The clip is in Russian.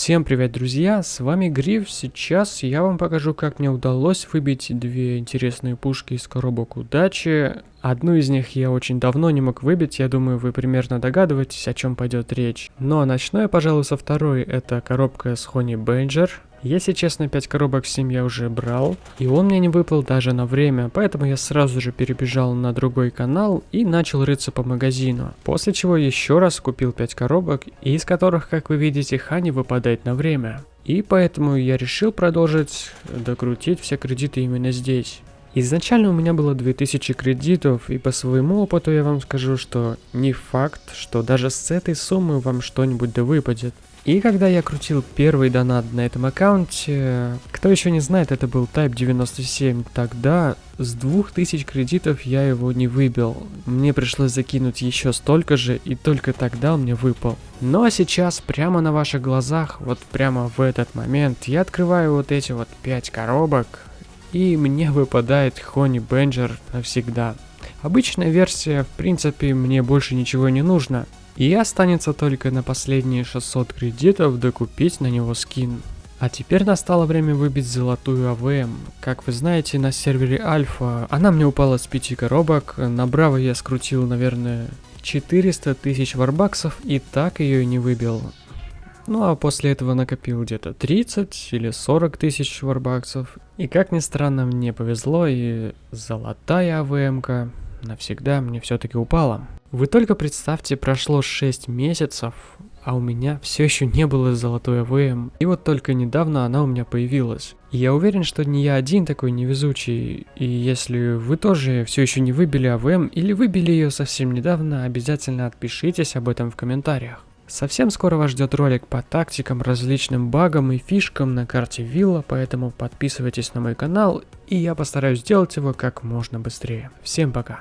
Всем привет, друзья, с вами Гриф. Сейчас я вам покажу, как мне удалось выбить две интересные пушки из коробок удачи. Одну из них я очень давно не мог выбить, я думаю, вы примерно догадываетесь, о чем пойдет речь. Но начну я, пожалуй, со второй, это коробка с Хони Бенджер. Если честно, 5 коробок 7 я уже брал, и он мне не выпал даже на время, поэтому я сразу же перебежал на другой канал и начал рыться по магазину. После чего еще раз купил 5 коробок, из которых, как вы видите, Хани выпадает на время. И поэтому я решил продолжить докрутить все кредиты именно здесь. Изначально у меня было 2000 кредитов, и по своему опыту я вам скажу, что не факт, что даже с этой суммы вам что-нибудь да выпадет. И когда я крутил первый донат на этом аккаунте, кто еще не знает, это был Type 97, тогда с 2000 кредитов я его не выбил. Мне пришлось закинуть еще столько же, и только тогда он мне выпал. Ну а сейчас, прямо на ваших глазах, вот прямо в этот момент, я открываю вот эти вот 5 коробок, и мне выпадает Хони Бенджер навсегда. Обычная версия, в принципе, мне больше ничего не нужно. И останется только на последние 600 кредитов докупить на него скин. А теперь настало время выбить золотую АВМ. Как вы знаете, на сервере Альфа она мне упала с 5 коробок, на Браво я скрутил, наверное, 400 тысяч варбаксов и так ее не выбил. Ну а после этого накопил где-то 30 или 40 тысяч варбаксов. И как ни странно, мне повезло, и золотая АВМ-ка навсегда мне все-таки упала. Вы только представьте, прошло 6 месяцев, а у меня все еще не было золотой АВМ. И вот только недавно она у меня появилась. И я уверен, что не я один такой невезучий. И если вы тоже все еще не выбили АВМ или выбили ее совсем недавно, обязательно отпишитесь об этом в комментариях. Совсем скоро вас ждет ролик по тактикам, различным багам и фишкам на карте Вилла, поэтому подписывайтесь на мой канал, и я постараюсь сделать его как можно быстрее. Всем пока!